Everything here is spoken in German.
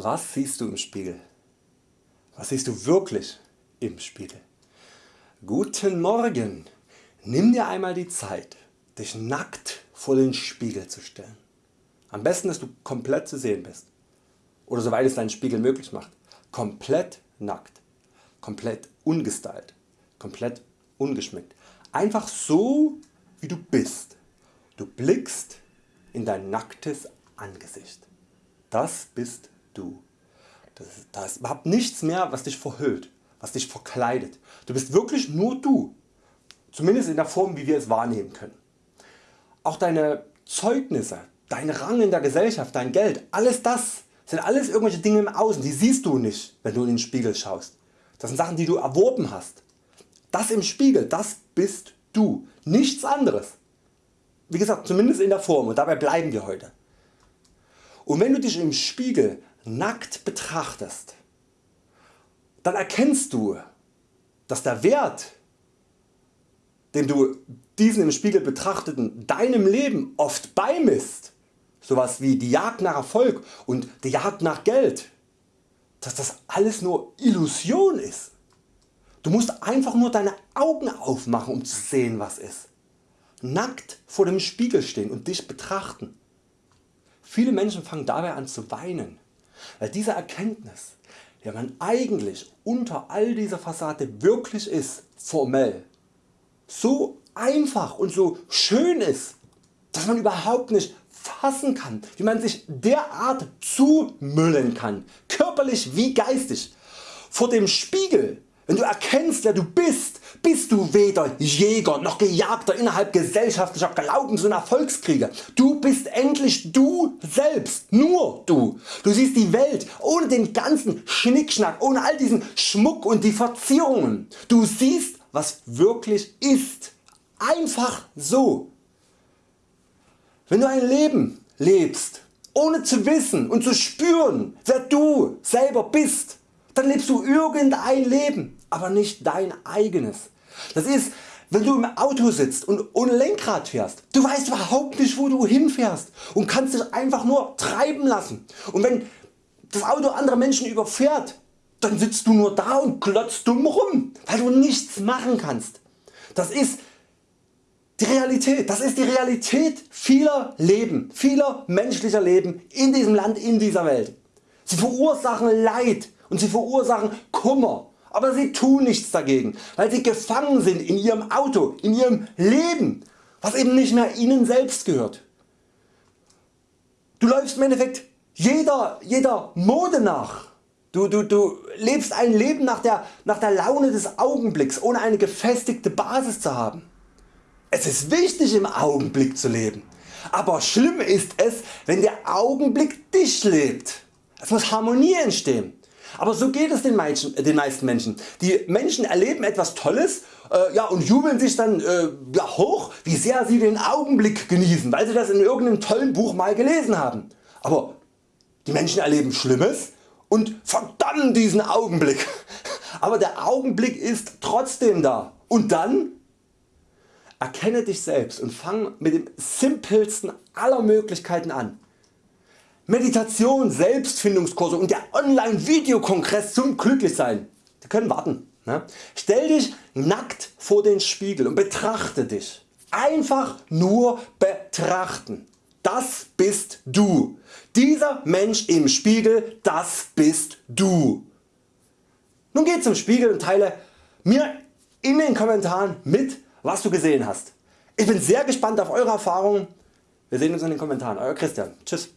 Was siehst du im Spiegel? Was siehst du wirklich im Spiegel? Guten Morgen! Nimm dir einmal die Zeit dich nackt vor den Spiegel zu stellen. Am besten dass du komplett zu sehen bist oder soweit es dein Spiegel möglich macht. Komplett nackt, komplett ungestylt, komplett ungeschminkt. Einfach so wie du bist. Du blickst in dein nacktes Angesicht. Das bist du. Da ist überhaupt nichts mehr was dich verhüllt, was dich verkleidet. Du bist wirklich nur du. Zumindest in der Form wie wir es wahrnehmen können. Auch deine Zeugnisse, dein Rang in der Gesellschaft, dein Geld, alles das sind alles irgendwelche Dinge im Außen, die siehst du nicht wenn du in den Spiegel schaust. Das sind Sachen die du erworben hast. Das im Spiegel, das bist du, nichts anderes. Wie gesagt zumindest in der Form und dabei bleiben wir heute. Und wenn du dich im Spiegel nackt betrachtest, dann erkennst du dass der Wert den du diesen im Spiegel betrachteten deinem Leben oft beimisst, sowas wie die Jagd nach Erfolg und die Jagd nach Geld, dass das alles nur Illusion ist. Du musst einfach nur deine Augen aufmachen um zu sehen was ist. Nackt vor dem Spiegel stehen und dich betrachten. Viele Menschen fangen dabei an zu weinen, weil diese Erkenntnis wer man eigentlich unter all dieser Fassade wirklich ist, formell, so einfach und so schön ist, dass man überhaupt nicht fassen kann, wie man sich derart zumüllen kann, körperlich wie geistig. Vor dem Spiegel, wenn du erkennst wer du bist, bist du weder Jäger noch Gejagter innerhalb gesellschaftlicher Glaubens- und Erfolgskriege. Du bist endlich du selbst, nur du. Du siehst die Welt ohne den ganzen Schnickschnack, ohne all diesen Schmuck und die Verzierungen. Du siehst was wirklich ist. Einfach so. Wenn du ein Leben lebst, ohne zu wissen und zu spüren wer du selber bist, dann lebst du irgendein Leben, aber nicht dein eigenes. Das ist wenn du im Auto sitzt und ohne Lenkrad fährst, du weißt überhaupt nicht wo du hinfährst und kannst dich einfach nur treiben lassen. Und wenn das Auto andere Menschen überfährt, dann sitzt du nur da und glotzt dumm rum, weil du nichts machen kannst. Das ist die Realität, das ist die Realität vieler Leben, vieler menschlicher Leben in diesem Land, in dieser Welt. Sie verursachen Leid und sie verursachen Kummer, aber sie tun nichts dagegen, weil sie gefangen sind in ihrem Auto, in ihrem Leben, was eben nicht mehr ihnen selbst gehört. Du läufst im Endeffekt jeder, jeder Mode nach Du, du, du lebst ein Leben nach der, nach der Laune des Augenblicks ohne eine gefestigte Basis zu haben. Es ist wichtig im Augenblick zu leben, aber schlimm ist es wenn der Augenblick dich lebt. Es muss Harmonie entstehen. Aber so geht es den, Menschen, den meisten Menschen. Die Menschen erleben etwas Tolles äh, ja, und jubeln sich dann äh, ja, hoch wie sehr sie den Augenblick genießen, weil sie das in irgendeinem tollen Buch mal gelesen haben. Aber die Menschen erleben Schlimmes und verdammen diesen Augenblick. Aber der Augenblick ist trotzdem da. Und dann? Erkenne dich selbst und fang mit dem simpelsten aller Möglichkeiten an. Meditation, Selbstfindungskurse und der Online Videokongress zum Glücklichsein. Die können warten. Ne? Stell dich nackt vor den Spiegel und betrachte dich. Einfach nur betrachten. Das bist du. Dieser Mensch im Spiegel, das bist du. Nun geh zum Spiegel und teile mir in den Kommentaren mit was du gesehen hast. Ich bin sehr gespannt auf eure Erfahrungen. Wir sehen uns in den Kommentaren. Euer Christian. Tschüss.